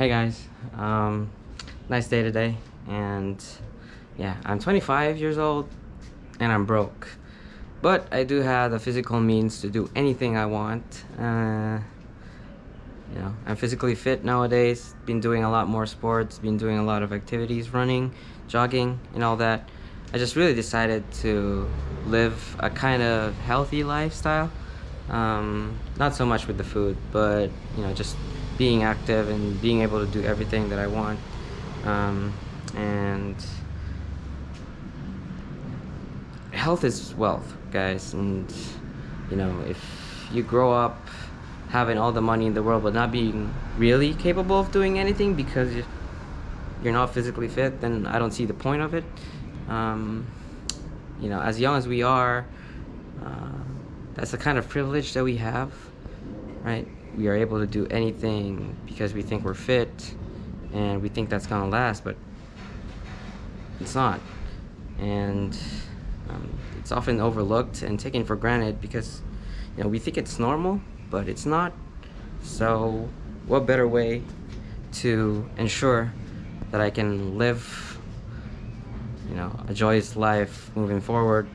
Hey guys, um, nice day today, and yeah, I'm 25 years old, and I'm broke, but I do have the physical means to do anything I want. Uh, you know, I'm physically fit nowadays. Been doing a lot more sports. Been doing a lot of activities, running, jogging, and all that. I just really decided to live a kind of healthy lifestyle. Um, not so much with the food, but you know, just being active and being able to do everything that I want. Um, and health is wealth, guys. And you know, if you grow up having all the money in the world but not being really capable of doing anything because you're not physically fit, then I don't see the point of it. Um, you know, as young as we are, uh, that's the kind of privilege that we have, right? we are able to do anything because we think we're fit and we think that's gonna last, but it's not. And um, it's often overlooked and taken for granted because you know we think it's normal, but it's not. So what better way to ensure that I can live you know a joyous life moving forward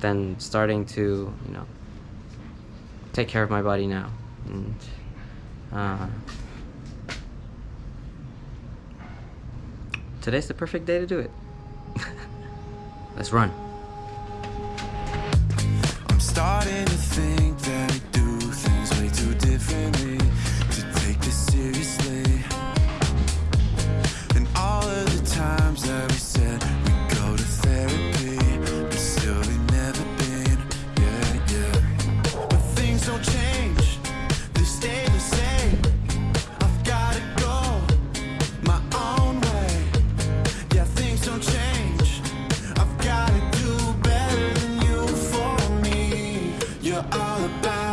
than starting to you know take care of my body now. And uh, today's the perfect day to do it. Let's run. you all about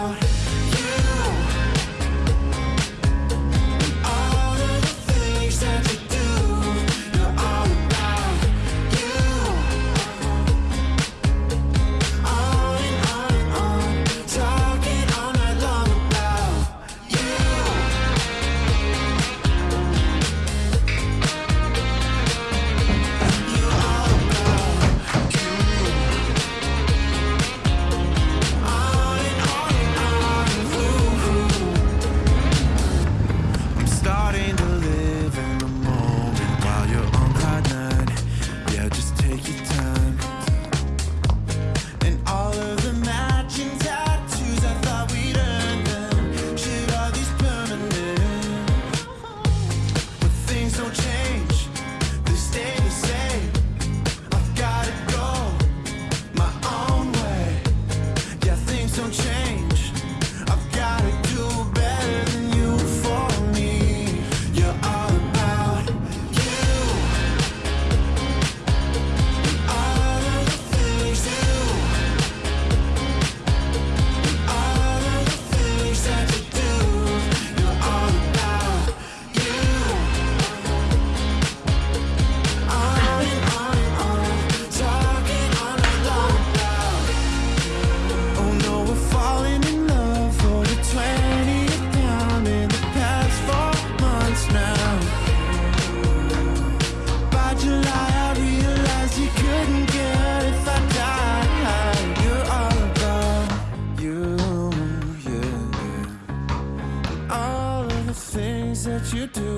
you do.